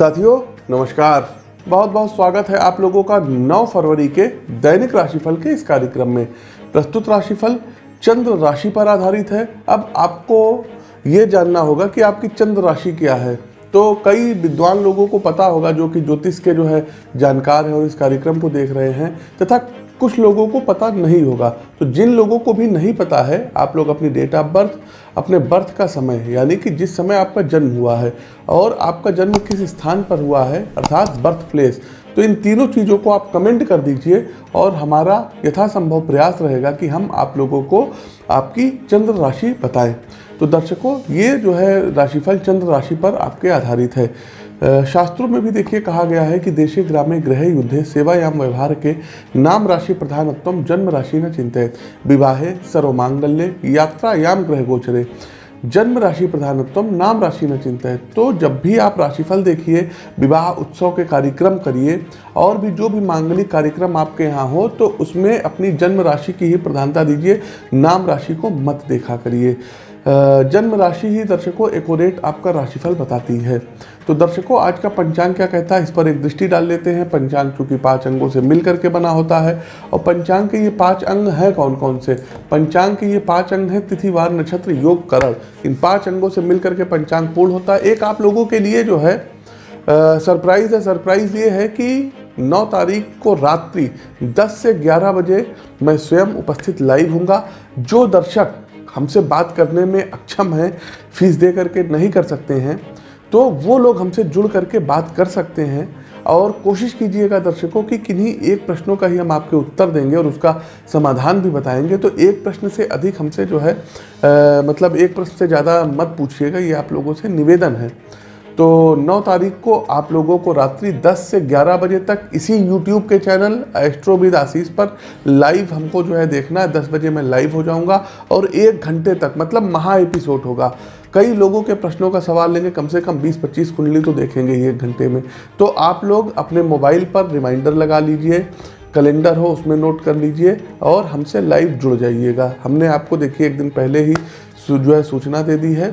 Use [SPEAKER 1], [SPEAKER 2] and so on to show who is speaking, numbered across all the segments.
[SPEAKER 1] साथियों, नमस्कार। बहुत बहुत स्वागत है आप लोगों का 9 फरवरी के दैनिक राशिफल के इस कार्यक्रम में। प्रस्तुत राशिफल चंद्र राशि पर आधारित है। अब आपको ये जानना होगा कि आपकी चंद्र राशि क्या है। तो कई विद्वान लोगों को पता होगा जो कि ज्योतिष के जो है जानकार हैं और इस कार्यक्रम को देख रहे हैं। तथा कुछ लोगों को पता नहीं होगा। तो जिन लोगों को भी नहीं पता है, आप लोग अपनी डेट ऑफ़ बर्थ अपने बर्थ का समय, यानी कि जिस समय आपका जन्म हुआ है, और आपका जन्म किस स्थान पर हुआ है, अर्थात बर्थ प्लेस तो इन तीनों चीज़ों को आप कमेंट कर दीजिए, और हमारा यथासंभव प्रयास रहेगा कि हम आप लोगों को आपकी चंद्र राशि बताएँ। तो दर्शकों, ये जो है राशिफल चंद्र राशि पर आपके आधारित है। शास्त्रों में भी देखिए कहा गया है कि देशे ग्रामे ग्रह युद्धे सेवायाम व्यवहार के नाम राशि प्रधानत्व जन्म राशि न चिंतित विवाहे सर्वमांगल्य यात्रायाम ग्रह गोचरे। जन्म राशि प्रधानत्म नाम राशि न चिंता है तो जब भी आप राशिफल देखिए, विवाह उत्सव के कार्यक्रम करिए, और भी जो भी मांगलिक कार्यक्रम आपके यहाँ हो तो उसमें अपनी जन्म राशि की ही प्रधानता दीजिए, नाम राशि को मत देखा करिए। जन्म राशि ही दर्शकों एकोरेट आपका राशिफल बताती है। तो दर्शकों, आज का पंचांग क्या कहता है? इस पर एक दृष्टि डाल लेते हैं। पंचांग चूँकि पाँच अंगों से मिल करके बना होता है। और पंचांग के ये पाँच अंग हैं कौन कौन से? पंचांग के ये पाँच अंग हैं तिथिवार, नक्षत्र, योग, करण। इन पाँच अंगों से मिल करके पंचांग पूर्ण होता है। एक आप लोगों के लिए जो है सरप्राइज़ है। सरप्राइज़ ये है कि 9 तारीख को रात्रि 10 से 11 बजे मैं स्वयं उपस्थित लाइव हूँगा जो दर्शक हमसे बात करने में अक्षम हैं फ़ीस दे करके नहीं कर सकते हैं तो वो लोग हमसे जुड़ करके बात कर सकते हैं और कोशिश कीजिएगा दर्शकों कि किन्हीं एक प्रश्नों का ही हम आपके उत्तर देंगे और उसका समाधान भी बताएँगे। तो एक प्रश्न से अधिक हमसे जो है आ, मतलब एक प्रश्न से ज़्यादा मत पूछिएगा ये आप लोगों से निवेदन है। तो 9 तारीख को आप लोगों को रात्रि 10 से 11 बजे तक इसी YouTube के चैनल एस्ट्रोविद आशीष पर लाइव हमको जो है देखना है। 10 बजे मैं लाइव हो जाऊँगा और एक घंटे तक मतलब महा एपिसोड होगा। कई लोगों के प्रश्नों का सवाल लेंगे, कम से कम 20-25 कुंडली तो देखेंगे एक घंटे में। तो आप लोग अपने मोबाइल पर रिमाइंडर लगा लीजिए कैलेंडर हो उसमें नोट कर लीजिए और हमसे लाइव जुड़ जाइएगा। हमने आपको देखिए एक दिन पहले ही जो है सूचना दे दी है।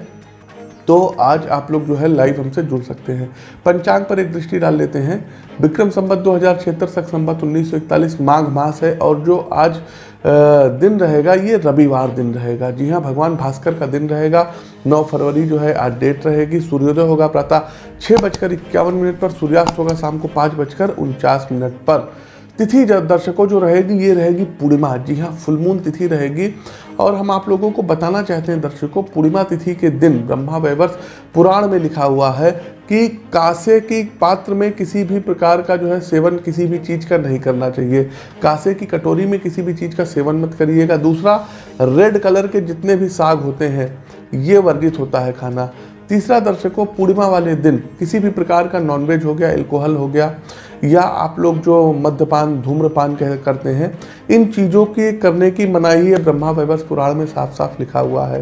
[SPEAKER 1] तो आज आप लोग जो है लाइव हमसे जुड़ सकते हैं। पंचांग पर एक दृष्टि डाल लेते हैं। विक्रम संबत दो हज़ार छिहत्तर तक संबत उन्नीस माघ मास है और जो आज दिन रहेगा, ये रविवार दिन रहेगा। जी हाँ भगवान भास्कर का दिन रहेगा। 9 फरवरी जो है आज डेट रहेगी। सूर्योदय होगा प्रातः छः बजकर इक्यावन मिनट पर, सूर्यास्त होगा शाम को पाँच बजकर उनचास मिनट पर। तिथि दर्शकों जो रहेगी, ये रहेगी पूर्णिमा। जी हाँ फुलमून तिथि रहेगी। और हम आप लोगों को बताना चाहते हैं दर्शकों, पूर्णिमा तिथि के दिन ब्रह्मा वैवर्ष पुराण में लिखा हुआ है कि कासे की पात्र में किसी भी प्रकार का जो है सेवन किसी भी चीज़ का नहीं करना चाहिए। कासे की कटोरी में किसी भी चीज़ का सेवन मत करिएगा। दूसरा, रेड कलर के जितने भी साग होते हैं, ये वर्जित होता है खाना। तीसरा, दर्शकों, पूर्णिमा वाले दिन किसी भी प्रकार का नॉनवेज हो गया एल्कोहल हो गया या आप लोग जो मद्यपान, धूम्रपान कह, करते हैं, इन चीज़ों के करने की मनाही है ब्रह्मा वैवस पुराण में साफ़ साफ़ लिखा हुआ है।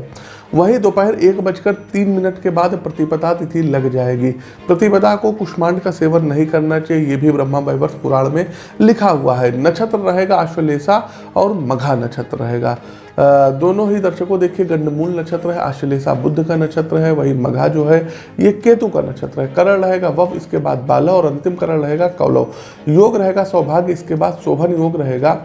[SPEAKER 1] वहीं दोपहर एक बजकर तीन मिनट के बाद प्रतिपदा तिथि लग जाएगी। प्रतिपदा को कुष्मांड का सेवन नहीं करना चाहिए, ये भी ब्रह्मा वैवर्ष पुराण में लिखा हुआ है। नक्षत्र रहेगा अश्वलेषा और मघा नक्षत्र रहेगा। दोनों ही दर्शकों देखिए, गंडमूल नक्षत्र है आश्लेषा बुद्ध का नक्षत्र है, वही मघा जो है, ये केतु का नक्षत्र है। करण रहेगा वफ, इसके बाद बाला और अंतिम करण रहेगा कौलव। योग रहेगा सौभाग्य, इसके बाद शोभन योग रहेगा।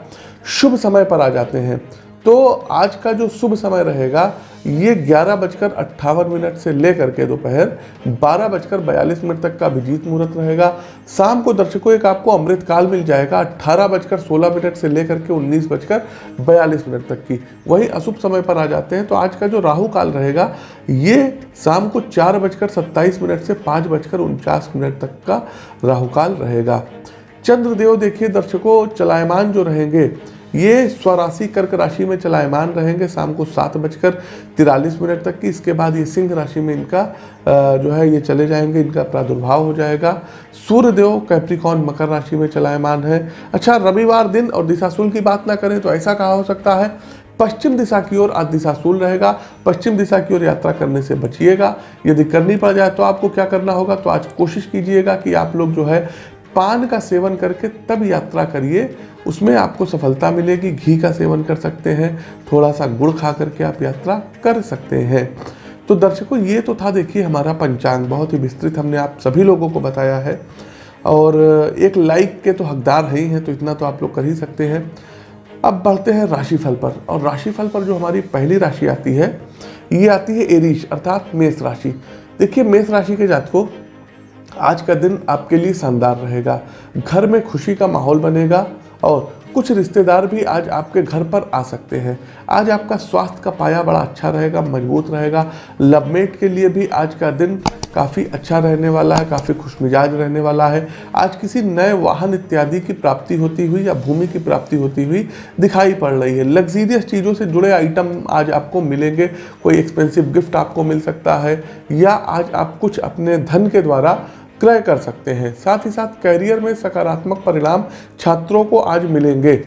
[SPEAKER 1] शुभ समय पर आ जाते हैं। तो आज का जो शुभ समय रहेगा, ये ग्यारह बजकर अट्ठावन मिनट से लेकर के दोपहर बारह बजकर बयालीस मिनट तक का अभिजीत मुहूर्त रहेगा। शाम को दर्शकों, एक आपको अमृत काल मिल जाएगा अट्ठारह बजकर सोलह मिनट से लेकर के उन्नीस बजकर बयालीस मिनट तक की। वही अशुभ समय पर आ जाते हैं तो आज का जो राहु काल रहेगा, ये शाम को चार बजकर सत्ताईस मिनट से पाँच बजकर उनचास मिनट तक का राहु काल रहेगा। चंद्रदेव देखिए दर्शकों, चलायमान जो रहेंगे ये स्वराशि कर्क राशि में चलायमान रहेंगे, शाम को सात बजकर तिरालीस मिनट तक की। इसके बाद ये सिंह राशि में इनका जो है, ये चले जाएँगे, इनका प्रादुर्भाव हो जाएगा। सूर्यदेव कैप्रिकॉन मकर राशि में चलायमान है। अच्छा रविवार दिन और दिशाशूल की बात ना करें तो ऐसा कहा हो सकता है, पश्चिम दिशा की ओर आज दिशाशूल रहेगा, पश्चिम दिशा की ओर यात्रा करने से बचिएगा। यदि करनी पड़ जाए तो आपको क्या करना होगा तो आज कोशिश कीजिएगा कि आप लोग जो है पान का सेवन करके तब यात्रा करिए, उसमें आपको सफलता मिलेगी, घी का सेवन कर सकते हैं थोड़ा सा गुड़ खा करके आप यात्रा कर सकते हैं। तो दर्शकों, ये तो था देखिए हमारा पंचांग, बहुत ही विस्तृत हमने आप सभी लोगों को बताया है। और एक लाइक के तो हकदार है ही तो इतना तो आप लोग कर ही सकते हैं। अब बढ़ते हैं राशिफल पर, और राशिफल पर जो हमारी पहली राशि आती है, ये आती है एरीश, अर्थात मेष राशि। देखिए, मेष राशि के जातकों आज का दिन आपके लिए शानदार रहेगा। घर में खुशी का माहौल बनेगा और कुछ रिश्तेदार भी आज आपके घर पर आ सकते हैं। आज आपका स्वास्थ्य का पाया बड़ा अच्छा रहेगा, मज़बूत रहेगा। लवमेट के लिए भी आज का दिन काफ़ी अच्छा रहने वाला है, काफ़ी खुशमिजाज रहने वाला है। आज किसी नए वाहन इत्यादि की प्राप्ति होती हुई या भूमि की प्राप्ति होती हुई दिखाई पड़ रही है। लग्जीरियस चीज़ों से जुड़े आइटम आज आपको मिलेंगे। कोई एक्सपेंसिव गिफ्ट आपको मिल सकता है या आज आप कुछ अपने धन के द्वारा क्रय कर सकते हैं। साथ ही साथ करियर में सकारात्मक परिणाम छात्रों को आज मिलेंगे।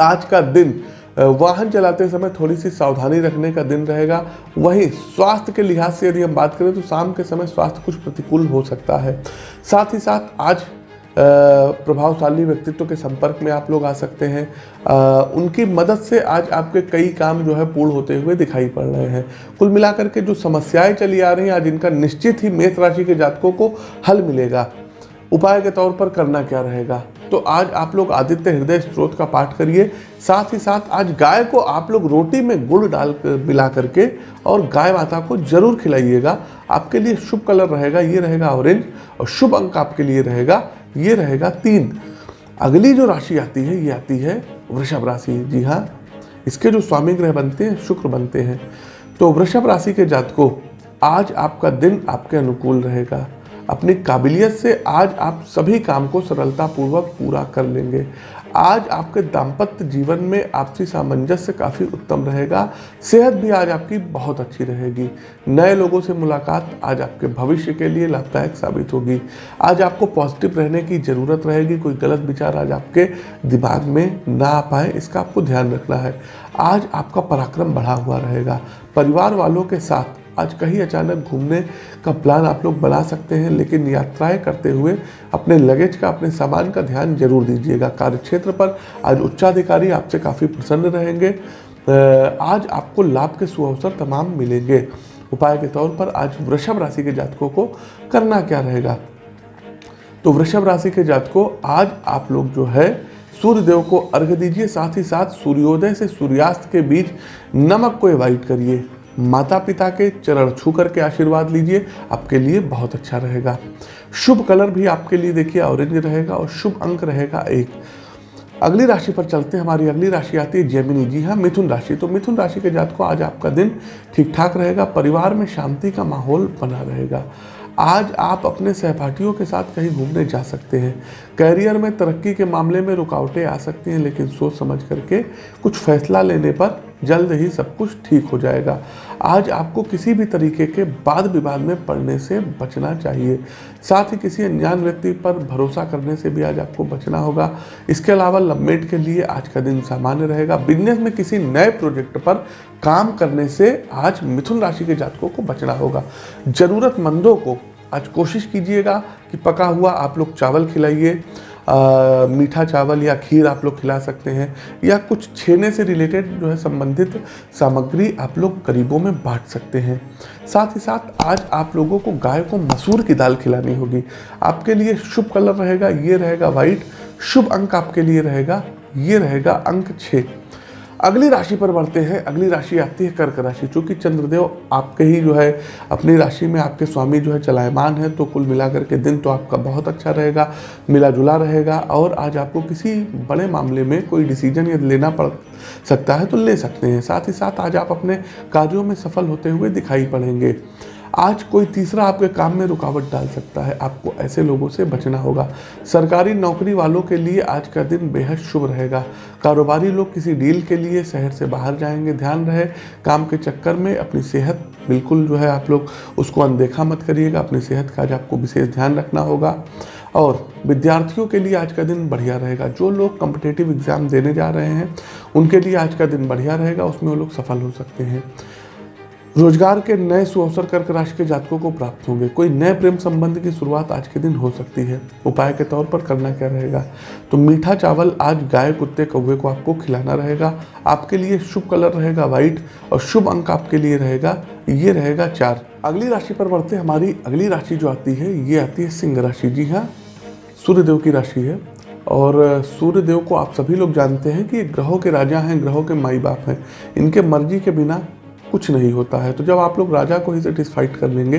[SPEAKER 1] आज का दिन वाहन चलाते समय थोड़ी सी सावधानी रखने का दिन रहेगा। वहीं स्वास्थ्य के लिहाज से यदि हम बात करें तो शाम के समय स्वास्थ्य कुछ प्रतिकूल हो सकता है। साथ ही साथ आज प्रभावशाली व्यक्तित्व के संपर्क में आप लोग आ सकते हैं। उनकी मदद से आज आपके कई काम जो है पूर्ण होते हुए दिखाई पड़ रहे हैं। कुल मिलाकर के जो समस्याएँ चली आ रही हैं, आज इनका निश्चित ही मेष राशि के जातकों को हल मिलेगा। उपाय के तौर पर करना क्या रहेगा? तो आज आप लोग आदित्य हृदय स्त्रोत का पाठ करिए। साथ ही साथ आज गाय को आप लोग रोटी में गुड़ डाल कर मिला करके और गाय माता को ज़रूर खिलाइएगा। आपके लिए शुभ कलर रहेगा, ये रहेगा ऑरेंज और शुभ अंक आपके लिए रहेगा। ये रहेगा तीन। अगली जो राशि आती है, ये आती है वृषभ राशि। जी हाँ इसके जो स्वामी ग्रह बनते हैं, शुक्र बनते हैं। तो वृषभ राशि के जातकों, आज आपका दिन आपके अनुकूल रहेगा। अपनी काबिलियत से आज आप सभी काम को सरलतापूर्वक पूरा कर लेंगे। आज आपके दाम्पत्य जीवन में आपसी सामंजस्य काफ़ी उत्तम रहेगा। सेहत भी आज आपकी बहुत अच्छी रहेगी। नए लोगों से मुलाकात आज आपके भविष्य के लिए लाभदायक साबित होगी। आज आपको पॉजिटिव रहने की ज़रूरत रहेगी। कोई गलत विचार आज आपके दिमाग में ना आ पाए, इसका आपको ध्यान रखना है। आज आपका पराक्रम बढ़ा हुआ रहेगा। परिवार वालों के साथ आज कहीं अचानक घूमने का प्लान आप लोग बना सकते हैं, लेकिन यात्राएँ करते हुए अपने लगेज का, अपने सामान का ध्यान ज़रूर दीजिएगा। कार्यक्षेत्र पर आज उच्चाधिकारी आपसे काफ़ी प्रसन्न रहेंगे। आज आपको लाभ के सुअवसर तमाम मिलेंगे। उपाय के तौर पर आज वृषभ राशि के जातकों को करना क्या रहेगा? तो वृषभ राशि के जातकों, आज आप लोग जो है सूर्य देव को अर्घ दीजिए, साथ ही साथ सूर्योदय से सूर्यास्त के बीच नमक को एवॉइड करिए। माता पिता के चरण छू करके आशीर्वाद लीजिए, आपके लिए बहुत अच्छा रहेगा। शुभ कलर भी आपके लिए देखिए, ऑरेंज रहेगा और शुभ अंक रहेगा एक। अगली राशि पर चलते हैं, हमारी अगली राशि आती है जेमिनी। जी हाँ मिथुन राशि। तो मिथुन राशि के जात को आज आपका दिन ठीक ठाक रहेगा, परिवार में शांति का माहौल बना रहेगा। आज आप अपने सहपाठियों के साथ कहीं घूमने जा सकते हैं। कैरियर में तरक्की के मामले में रुकावटें आ सकती हैं, लेकिन सोच समझ करके कुछ फैसला लेने पर जल्द ही सब कुछ ठीक हो जाएगा। आज आपको किसी भी तरीके के वाद विवाद में पड़ने से बचना चाहिए। साथ ही किसी अनजान व्यक्ति पर भरोसा करने से भी आज आपको बचना होगा। इसके अलावा लवमेट के लिए आज का दिन सामान्य रहेगा। बिज़नेस में किसी नए प्रोजेक्ट पर काम करने से आज मिथुन राशि के जातकों को बचना होगा। ज़रूरतमंदों को आज कोशिश कीजिएगा कि पका हुआ आप लोग चावल खिलाइए। मीठा चावल या खीर आप लोग खिला सकते हैं, या कुछ छेने से रिलेटेड जो है संबंधित सामग्री आप लोग गरीबों में बांट सकते हैं। साथ ही साथ आज आप लोगों को गाय को मसूर की दाल खिलानी होगी। आपके लिए शुभ कलर रहेगा, ये रहेगा वाइट शुभ अंक आपके लिए रहेगा, ये रहेगा अंक छः। अगली राशि पर बढ़ते हैं, अगली राशि आती है कर्क राशि, चूँकि चंद्रदेव आपके ही जो है, अपनी राशि में आपके स्वामी जो है चलायमान है तो कुल मिलाकर के दिन तो आपका बहुत अच्छा रहेगा मिला जुला रहेगा और आज आपको किसी बड़े मामले में कोई डिसीज़न यदि लेना पड़ सकता है तो ले सकते हैं। साथ ही साथ आज आप अपने कार्यों में सफल होते हुए दिखाई पड़ेंगे। आज कोई तीसरा आपके काम में रुकावट डाल सकता है। आपको ऐसे लोगों से बचना होगा। सरकारी नौकरी वालों के लिए आज का दिन बेहद शुभ रहेगा। कारोबारी लोग किसी डील के लिए शहर से बाहर जाएँगे। ध्यान रहे, काम के चक्कर में अपनी सेहत बिल्कुल जो है आप लोग उसको अनदेखा मत करिएगा। अपनी सेहत का आज आपको विशेष ध्यान रखना होगा। और विद्यार्थियों के लिए आज का दिन बढ़िया रहेगा। जो लोग कम्पिटेटिव एग्ज़ाम देने जा रहे हैं, उनके लिए आज का दिन बढ़िया रहेगा। उसमें वो लोग सफल हो सकते हैं। रोज़गार के नए सुअवसर कर्क राशि के जातकों को प्राप्त होंगे। कोई नए प्रेम संबंध की शुरुआत आज के दिन हो सकती है। उपाय के तौर पर करना क्या रहेगा? तो मीठा चावल आज गाय, कुत्ते, कौवे को आपको खिलाना रहेगा। आपके लिए शुभ कलर रहेगा व्हाइट और शुभ अंक आपके लिए रहेगा। ये रहेगा चार। अगली राशि पर बढ़ते हमारी अगली राशि जो आती है, ये आती है सिंह राशि। जी हाँ सूर्यदेव की राशि है और सूर्यदेव को आप सभी लोग जानते हैं कि ग्रहों के राजा हैं, ग्रहों के माई बाप हैं। इनके मर्ज़ी के बिना कुछ नहीं होता है। तो जब आप लोग राजा को ही सेटिस्फाइड कर लेंगे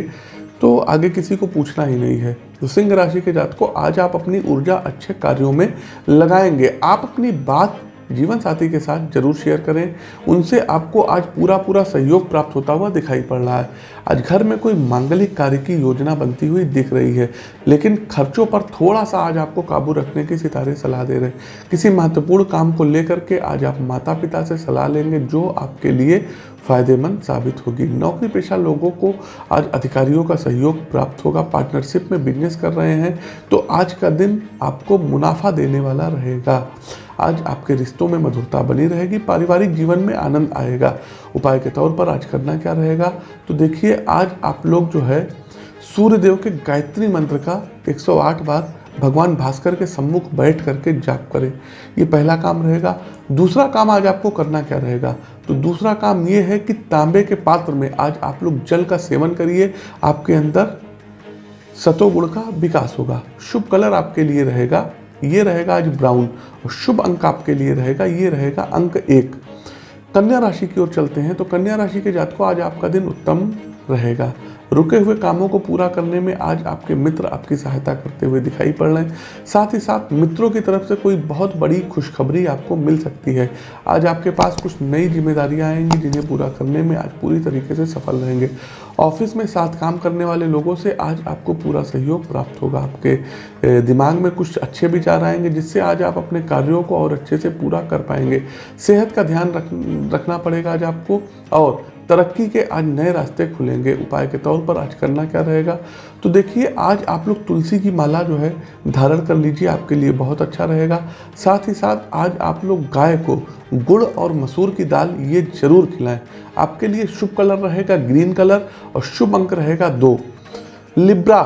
[SPEAKER 1] तो आगे किसी को पूछना ही नहीं है। तो सिंह राशि के जात को आज आप अपनी ऊर्जा अच्छे कार्यों में लगाएँगे। आप अपनी बात जीवन साथी के साथ ज़रूर शेयर करें। उनसे आपको आज पूरा पूरा सहयोग प्राप्त होता हुआ दिखाई पड़ रहा है। आज घर में कोई मांगलिक कार्य की योजना बनती हुई दिख रही है, लेकिन खर्चों पर थोड़ा सा आज आपको काबू रखने की सितारे सलाह दे रहे हैं। किसी महत्वपूर्ण काम को लेकर के आज आप माता पिता से सलाह लेंगे, जो आपके लिए फ़ायदेमंद साबित होगी। नौकरी पेशा लोगों को आज अधिकारियों का सहयोग प्राप्त होगा। पार्टनरशिप में बिज़नेस कर रहे हैं तो आज का दिन आपको मुनाफा देने वाला रहेगा। आज आपके रिश्तों में मधुरता बनी रहेगी, पारिवारिक जीवन में आनंद आएगा। उपाय के तौर पर आज करना क्या रहेगा? तो देखिए, आज आप लोग जो है, सूर्यदेव के गायत्री मंत्र का 108 बार भगवान भास्कर के सम्मुख बैठ करके जाप करें। ये पहला काम रहेगा। दूसरा काम आज आपको करना क्या रहेगा? तो दूसरा काम ये है कि तांबे के पात्र में आज आप लोग जल का सेवन करिए। आपके अंदर सतोगुण का विकास होगा। शुभ कलर आपके लिए रहेगा। ये रहेगा आज ब्राउन और शुभ अंक आपके लिए रहेगा, ये रहेगा अंक एक। कन्या राशि की ओर चलते हैं तो कन्या राशि के जात को आज आपका दिन उत्तम रहेगा। रुके हुए कामों को पूरा करने में आज आपके मित्र आपकी सहायता करते हुए दिखाई पड़ रहे हैं। साथ ही साथ मित्रों की तरफ़ से कोई बहुत बड़ी खुशखबरी आपको मिल सकती है। आज आपके पास कुछ नई जिम्मेदारियाँ आएँगी जिन्हें पूरा करने में आज पूरी तरीके से सफल रहेंगे। ऑफ़िस में साथ काम करने वाले लोगों से आज आपको पूरा सहयोग प्राप्त होगा। आपके दिमाग में कुछ अच्छे विचार आएँगे, जिससे आज आप अपने कार्यों को और अच्छे से पूरा कर पाएँगे। सेहत का ध्यान रख, रखना पड़ेगा आज आपको। और तरक्की के आज नए रास्ते खुलेंगे। उपाय के तौर पर आज करना क्या रहेगा? तो देखिए, आज आप लोग तुलसी की माला जो है, धारण कर लीजिए, आपके लिए बहुत अच्छा रहेगा। साथ ही साथ आज आप लोग गाय को गुड़ और मसूर की दाल ये ज़रूर खिलाएँ। आपके लिए शुभ कलर रहेगा ग्रीन कलर और शुभ अंक रहेगा दो। लिब्रा,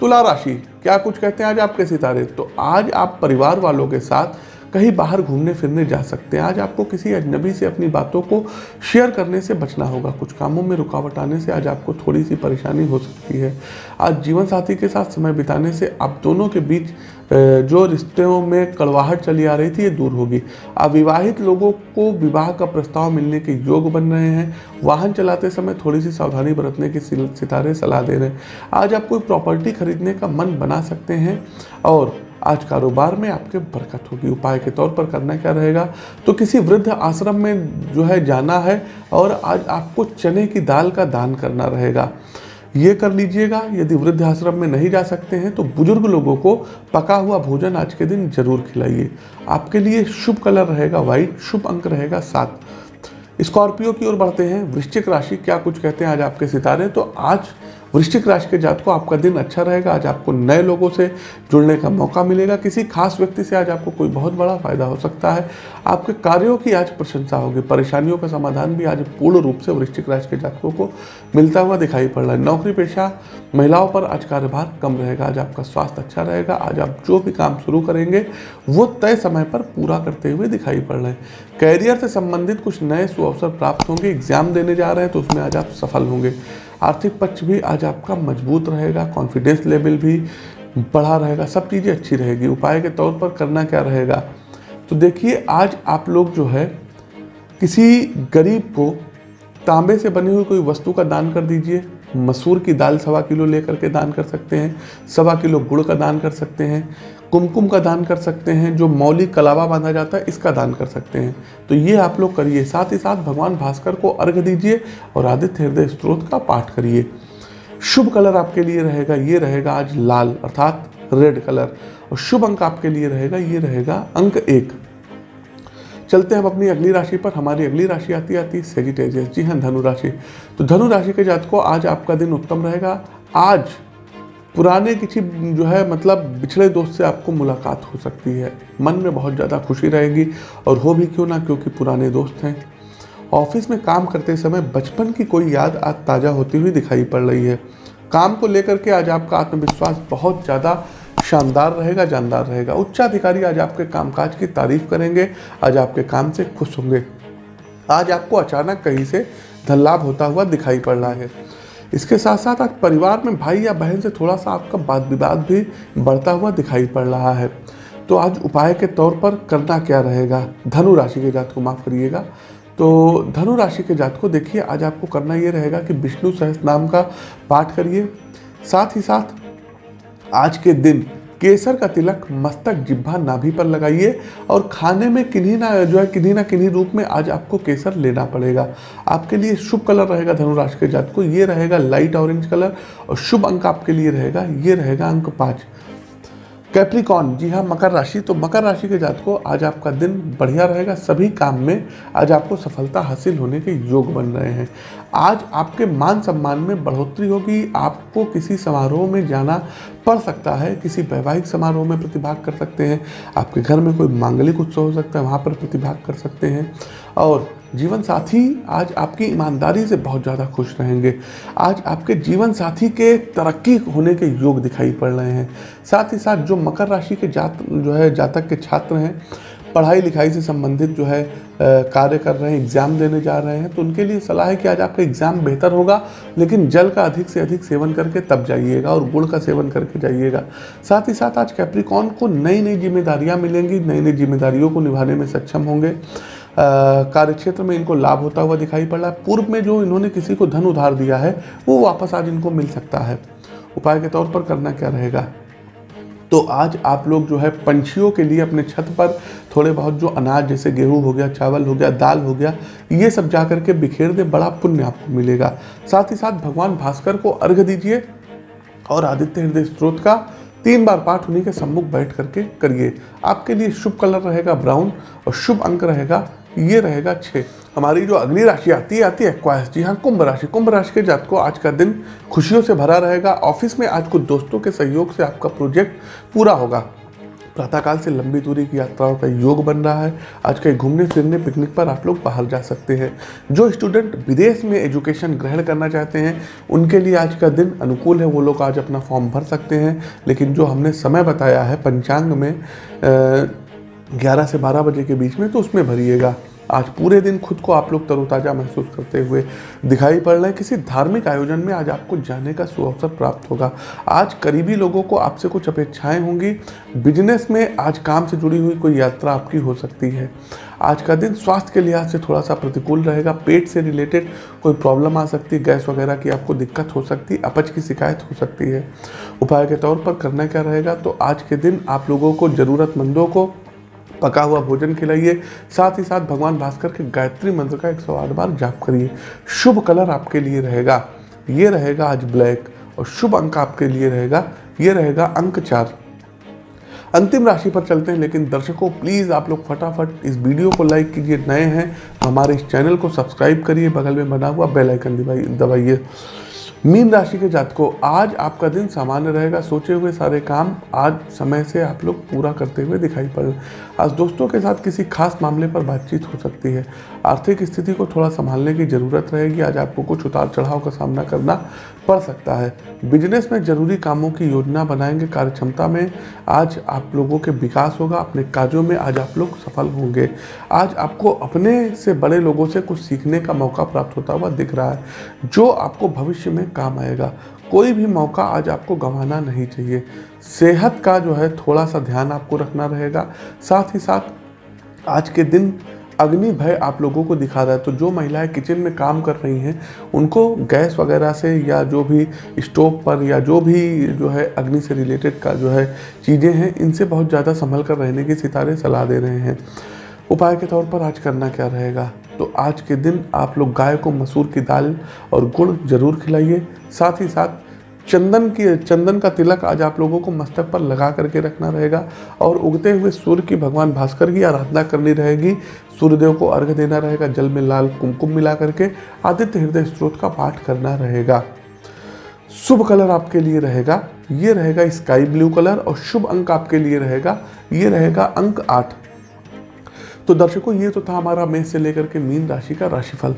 [SPEAKER 1] तुला राशि, क्या कुछ कहते हैं आज आपके सितारे? तो आज आप परिवार वालों के साथ कहीं बाहर घूमने फिरने जा सकते हैं। आज आपको किसी अजनबी से अपनी बातों को शेयर करने से बचना होगा। कुछ कामों में रुकावट आने से आज आपको थोड़ी सी परेशानी हो सकती है। आज जीवन साथी के साथ समय बिताने से आप दोनों के बीच जो रिश्तों में कड़वाहट चली आ रही थी, ये दूर होगी। अविवाहित लोगों को विवाह का प्रस्ताव मिलने के योग बन रहे हैं। वाहन चलाते समय थोड़ी सी सावधानी बरतने की सितारे सलाह दे रहे हैं। आज आप कोई प्रॉपर्टी खरीदने का मन बना सकते हैं और आज कारोबार में आपके बरकत होगी। उपाय के तौर पर करना क्या रहेगा? तो किसी वृद्ध आश्रम में जो है जाना है और आज आपको चने की दाल का दान करना रहेगा। ये कर लीजिएगा, यदि वृद्ध आश्रम में नहीं जा सकते हैं तो बुज़ुर्ग लोगों को पका हुआ भोजन आज के दिन ज़रूर खिलाइए। आपके लिए शुभ कलर रहेगा व्हाइट शुभ अंक रहेगा सात। स्कॉर्पियो की ओर बढ़ते हैं। वृश्चिक राशि क्या कुछ कहते हैं आज आपके सितारे? तो आज वृश्चिक राशि के जात को आपका दिन अच्छा रहेगा। आज आपको नए लोगों से जुड़ने का मौका मिलेगा। किसी खास व्यक्ति से आज आपको कोई बहुत बड़ा फ़ायदा हो सकता है। आपके कार्यों की आज प्रशंसा होगी। परेशानियों का समाधान भी आज पूर्ण रूप से वृश्चिक राशि के जातकों को मिलता हुआ दिखाई पड़ रहा है। नौकरी पेशा महिलाओं पर आज कार्यभार कम रहेगा। आज आपका स्वास्थ्य अच्छा रहेगा। आज आप जो भी काम शुरू करेंगे, वो तय समय पर पूरा करते हुए दिखाई पड़ रहे हैं। कैरियर से संबंधित कुछ नए सुअवसर प्राप्त होंगे। एग्ज़ाम देने जा रहे हैं तो उसमें आज आप सफल होंगे। आर्थिक पक्ष भी आज आपका मज़बूत रहेगा कॉन्फिडेंस लेवल भी बढ़ा रहेगा, सब चीज़ें अच्छी रहेगी। उपाय के तौर पर करना क्या रहेगा? तो देखिए, आज आप लोग जो है, किसी गरीब को तांबे से बनी हुई कोई वस्तु का दान कर दीजिए। मसूर की दाल सवा किलो लेकर के दान कर सकते हैं, सवा किलो गुड़ का दान कर सकते हैं। कुमकुम का दान कर सकते हैं, जो मौलिक कलावा बांधा जाता है, इसका दान कर सकते हैं। तो ये आप लोग करिए, साथ ही साथ भगवान भास्कर को अर्घ दीजिए और आदित्य हृदय स्त्रोत का पाठ करिए। शुभ कलर आपके लिए रहेगा, ये रहेगा आज लाल, अर्थात रेड कलर। और शुभ अंक आपके लिए रहेगा, ये रहेगा अंक एक। चलते हैं हम अपनी अगली राशि पर। हमारी अगली राशि आती आती सेजिटेरियस जी हाँ धनु राशि। तो धनु राशि के जात को आज आपका दिन उत्तम रहेगा। आज पुराने किसी जो है मतलब बिछड़े दोस्त से आपको मुलाकात हो सकती है। मन में बहुत ज़्यादा खुशी रहेगी और हो भी क्यों ना, क्योंकि पुराने दोस्त हैं। ऑफ़िस में काम करते समय बचपन की कोई याद आज ताज़ा होती हुई दिखाई पड़ रही है। काम को लेकर के आज आपका आत्मविश्वास बहुत ज़्यादा शानदार रहेगा, जानदार रहेगा। उच्चाधिकारी आज आपके कामकाज की तारीफ़ करेंगे, आज आपके काम से खुश होंगे। आज आपको अचानक कहीं से धन लाभ होता हुआ दिखाई पड़ रहा है। इसके साथ साथ आज परिवार में भाई या बहन से थोड़ा सा आपका वाद विवाद भी बढ़ता हुआ दिखाई पड़ रहा है। तो आज उपाय के तौर पर करना क्या रहेगा? धनु राशि के जात को माफ़ करिएगा। तो धनु राशि के जात को देखिए, आज आपको करना ये रहेगा कि विष्णु सहस नाम का पाठ करिए। साथ ही साथ आज के दिन केसर का तिलक मस्तक जिब्भा नाभि पर लगाइए और खाने में किन्हीं ना, जो है, किन्हीं ना किन्हीं रूप में आज आपको केसर लेना पड़ेगा। आपके लिए शुभ कलर रहेगा धनुराशि के जात को, ये रहेगा लाइट ऑरेंज कलर और शुभ अंक आपके लिए रहेगा, ये रहेगा अंक पाँच। कैप्रिकॉन जी हाँ मकर राशि तो मकर राशि के जात को आज आपका दिन बढ़िया रहेगा। सभी काम में आज आपको सफलता हासिल होने के योग बन रहे हैं। आज आपके मान सम्मान में बढ़ोतरी होगी। आपको किसी समारोह में जाना पड़ सकता है, किसी वैवाहिक समारोह में प्रतिभाग कर सकते हैं। आपके घर में कोई मांगलिक उत्सव हो सकता है, वहाँ पर प्रतिभाग कर सकते हैं। और जीवन साथी आज आपकी ईमानदारी से बहुत ज़्यादा खुश रहेंगे। आज आपके जीवन साथी के तरक्की होने के योग दिखाई पड़ रहे हैं। साथ ही साथ जो मकर राशि के जात, जो है, जातक के छात्र हैं, पढ़ाई लिखाई से संबंधित जो है कार्य कर रहे हैं, एग्ज़ाम देने जा रहे हैं तो उनके लिए सलाह है कि आज आपका एग्ज़ाम बेहतर होगा, लेकिन जल का अधिक से अधिक सेवन करके तब जाइएगा और गुड़ का सेवन करके जाइएगा। साथ ही साथ आज कैप्रिकॉन को नई नई जिम्मेदारियाँ मिलेंगी नई नई जिम्मेदारियों को निभाने में सक्षम होंगे। कार्य क्षेत्र में इनको लाभ होता हुआ दिखाई पड़। रहा है पूर्व में जो इन्होंने किसी को धन उधार दिया है, वो वापस आज इनको मिल सकता है। उपाय के तौर पर करना क्या रहेगा? तो आज आप लोग जो है, पंछियों के लिए अपने छत पर थोड़े बहुत जो अनाज, जैसे गेहूँ हो गया, चावल हो गया, दाल हो गया, ये सब जा करके बिखेर दे बड़ा पुण्य आपको मिलेगा। साथ ही साथ भगवान भास्कर को अर्घ दीजिए और आदित्य हृदय स्त्रोत का तीन बार पाठ उन्हीं के सम्मुख बैठ करके करिए। आपके लिए शुभ कलर रहेगा ब्राउन और शुभ अंक रहेगा ये रहेगा छः हमारी जो अगली राशि आती है आती है क्वाइस जी हाँ कुंभ राशि। कुंभ राशि के जात को आज का दिन खुशियों से भरा रहेगा। ऑफ़िस में आज कुछ दोस्तों के सहयोग से आपका प्रोजेक्ट पूरा होगा। प्रातःकाल से लंबी दूरी की यात्राओं का योग बन रहा है। आज कहीं घूमने, फिरने, पिकनिक पर आप लोग बाहर जा सकते हैं। जो स्टूडेंट विदेश में एजुकेशन ग्रहण करना चाहते हैं, उनके लिए आज का दिन अनुकूल है। वो लोग आज अपना फॉर्म भर सकते हैं। लेकिन जो हमने समय बताया है, पंचांग में ग्यारह से बारह बजे के बीच में तो उसमें भरिएगा। आज पूरे दिन खुद को आप लोग तरोताज़ा महसूस करते हुए दिखाई पड़ रहे हैं। किसी धार्मिक आयोजन में आज आपको जाने का सुअवसर प्राप्त होगा। आज करीबी लोगों को आपसे कुछ अपेक्षाएँ होंगी। बिज़नेस में आज काम से जुड़ी हुई कोई यात्रा आपकी हो सकती है। आज का दिन स्वास्थ्य के लिहाज से थोड़ा सा प्रतिकूल रहेगा। पेट से रिलेटेड कोई प्रॉब्लम आ सकती है गैस वगैरह की आपको दिक्कत हो सकती है अपच की शिकायत हो सकती है। उपाय के तौर पर करना क्या रहेगा? तो आज के दिन आप लोगों को ज़रूरतमंदों को पका हुआ भोजन खिलाइए। साथ ही साथ भगवान भास्कर के गायत्री मंत्र का एक सौ आठ बार जाप करिए। शुभ कलर आपके लिए रहेगा। ये रहेगा आज ब्लैक और शुभ अंक आपके लिए रहेगा। ये रहेगा अंक चार। अंतिम राशि पर चलते हैं, लेकिन दर्शकों प्लीज़ आप लोग फटाफट इस वीडियो को लाइक कीजिए। नए हैं, हमारे इस चैनल को सब्सक्राइब करिए। बगल में बना हुआ बेल आइकन दबाइए। मीन राशि के जातकों, आज आपका दिन सामान्य रहेगा। सोचे हुए सारे काम आज समय से आप लोग पूरा करते हुए दिखाई पड़ आज दोस्तों के साथ किसी खास मामले पर बातचीत हो सकती है। आर्थिक स्थिति को थोड़ा संभालने की ज़रूरत रहेगी। आज आपको कुछ उतार चढ़ाव का सामना करना पड़ सकता है। बिज़नेस में ज़रूरी कामों की योजना बनाएँगे। कार्य क्षमता में आज आप लोगों के विकास होगा। अपने कार्यों में आज आप लोग सफल होंगे। आज आपको अपने से बड़े लोगों से कुछ सीखने का मौका प्राप्त होता हुआ दिख रहा है। जो आपको भविष्य में काम आएगा। कोई भी मौका आज आपको गंवाना नहीं चाहिए। सेहत का जो है थोड़ा सा ध्यान आपको रखना रहेगा। साथ ही साथ आज के दिन अग्नि भय आप लोगों को दिखा रहा है। तो जो महिलाएँ किचन में काम कर रही हैं, उनको गैस वगैरह से या जो भी स्टोव पर या जो भी जो है अग्नि से रिलेटेड का जो है चीज़ें हैं, इनसे बहुत ज़्यादा संभल कर रहने की सितारे सलाह दे रहे हैं। उपाय के तौर पर आज करना क्या रहेगा? तो आज के दिन आप लोग गाय को मसूर की दाल और गुड़ ज़रूर खिलाइए। साथ ही साथ चंदन की, चंदन का तिलक आज आप लोगों को मस्तक पर लगा करके रखना रहेगा और उगते हुए सूर्य की भगवान भास्कर की आराधना करनी रहेगी। सूर्यदेव को अर्घ देना रहेगा, जल में लाल कुमकुम मिला करके आदित्य हृदय स्त्रोत का पाठ करना रहेगा। शुभ कलर आपके लिए रहेगा, ये रहेगा स्काई ब्लू कलर और शुभ अंक आपके लिए रहेगा, ये रहेगा अंक आठ। तो दर्शकों, ये तो था हमारा मेष से लेकर के मीन राशि का राशिफल।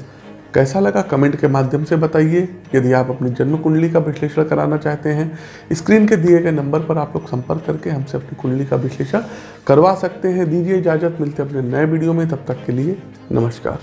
[SPEAKER 1] कैसा लगा कमेंट के माध्यम से बताइए। यदि आप अपनी जन्म कुंडली का विश्लेषण कराना चाहते हैं, स्क्रीन के दिए गए नंबर पर आप लोग संपर्क करके हमसे अपनी कुंडली का विश्लेषण करवा सकते हैं। दीजिए इजाज़त, मिलते हैं अपने नए वीडियो में। तब तक के लिए नमस्कार।